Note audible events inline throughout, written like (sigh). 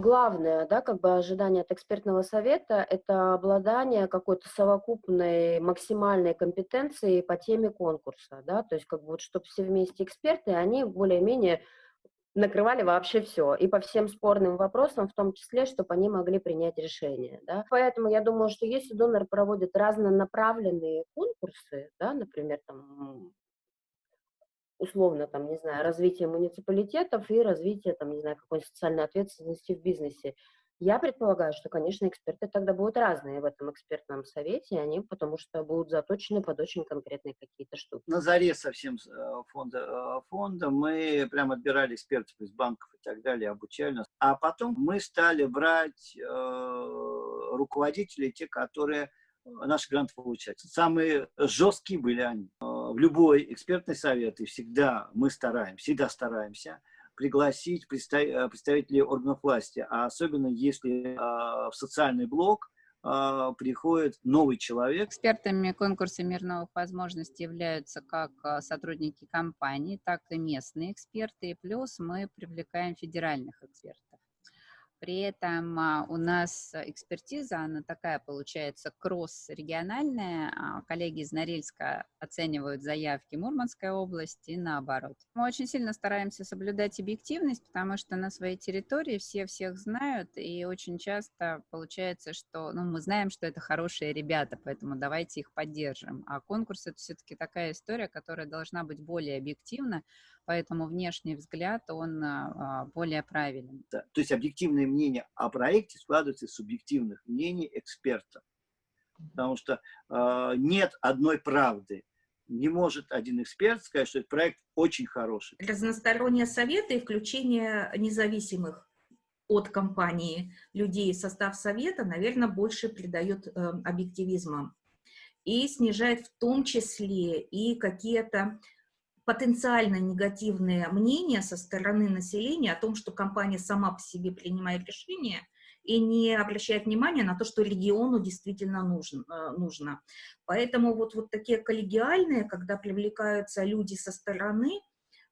Главное, да, как бы ожидание от экспертного совета– это обладание какой-то совокупной максимальной компетенцией по теме конкурса, да, то есть как бы вот, чтобы все вместе эксперты, они более-менее накрывали вообще все, и по всем спорным вопросам, в том числе, чтобы они могли принять решение. Да? Поэтому я думаю, что если донор проводит разнонаправленные конкурсы, да, например, там, условно, там, не знаю, развитие муниципалитетов и развитие, там, не знаю, какой-нибудь социальной ответственности в бизнесе, я предполагаю, что, конечно, эксперты тогда будут разные в этом экспертном совете, они потому что будут заточены под очень конкретные какие-то штуки. На заре совсем э, фонда, э, фонда мы прям отбирали экспертов из банков и так далее, обучали нас. А потом мы стали брать э, руководителей, те, которые э, наши гранты получают. Самые жесткие были они. В любой экспертный совет, и всегда мы стараемся, всегда стараемся пригласить представителей органов власти, а особенно если а, в социальный блок а, приходит новый человек. Экспертами конкурса мир новых возможностей являются как а, сотрудники компании, так и местные эксперты, и плюс мы привлекаем федеральных экспертов. При этом а, у нас экспертиза, она такая получается кросс-региональная. А, коллеги из Норильска оценивают заявки Мурманской области и наоборот. Мы очень сильно стараемся соблюдать объективность, потому что на своей территории все всех знают, и очень часто получается, что ну, мы знаем, что это хорошие ребята, поэтому давайте их поддержим. А конкурс — это все-таки такая история, которая должна быть более объективна, поэтому внешний взгляд, он а, более правилен. Да, то есть объективное мнение о проекте складывается из субъективных мнений экспертов. Потому что э, нет одной правды. Не может один эксперт сказать, что этот проект очень хороший. Разносторонние советы и включение независимых от компании людей в состав совета, наверное, больше придает э, объективизма и снижает в том числе и какие-то потенциально негативные мнения со стороны населения о том, что компания сама по себе принимает решения и не обращает внимания на то, что региону действительно нужен, э, нужно. Поэтому вот, вот такие коллегиальные, когда привлекаются люди со стороны,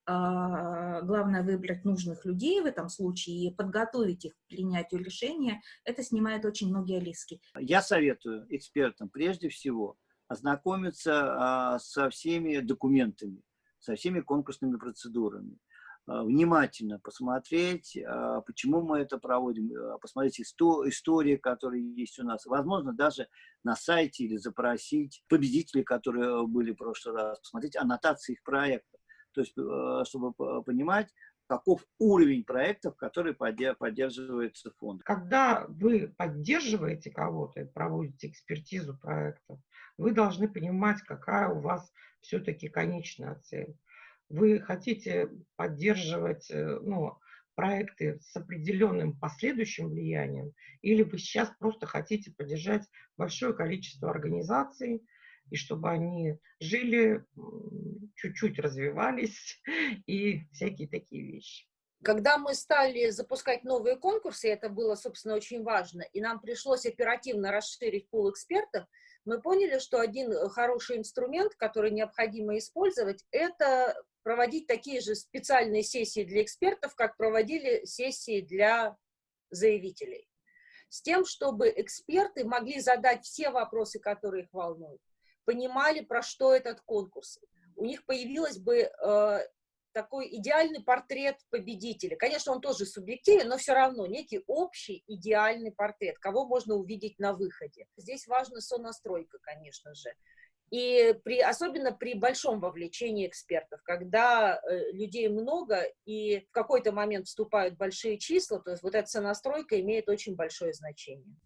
а, главное выбрать нужных людей в этом случае и подготовить их к принятию решения, это снимает очень многие риски. Я советую экспертам прежде всего ознакомиться а, со всеми документами, со всеми конкурсными процедурами. А, внимательно посмотреть, а, почему мы это проводим, а, посмотреть истории, которые есть у нас. Возможно, даже на сайте или запросить победителей, которые были в прошлый раз, посмотреть аннотации их проектов. То есть, чтобы понимать, каков уровень проектов, которые поддерживается фонд. Когда вы поддерживаете кого-то, проводите экспертизу проекта, вы должны понимать, какая у вас все-таки конечная цель. Вы хотите поддерживать э, ну, проекты с определенным последующим влиянием, или вы сейчас просто хотите поддержать большое количество организаций, и чтобы они жили, чуть-чуть развивались (laughs) и всякие такие вещи. Когда мы стали запускать новые конкурсы, это было, собственно, очень важно, и нам пришлось оперативно расширить пул экспертов, мы поняли, что один э, хороший инструмент, который необходимо использовать, это проводить такие же специальные сессии для экспертов, как проводили сессии для заявителей. С тем, чтобы эксперты могли задать все вопросы, которые их волнуют, понимали, про что этот конкурс. У них появилась бы э, такой идеальный портрет победителя. Конечно, он тоже субъективен, но все равно некий общий идеальный портрет, кого можно увидеть на выходе. Здесь важна сонастройка, конечно же. И при, особенно при большом вовлечении экспертов, когда э, людей много и в какой-то момент вступают большие числа, то есть вот эта сонастройка имеет очень большое значение.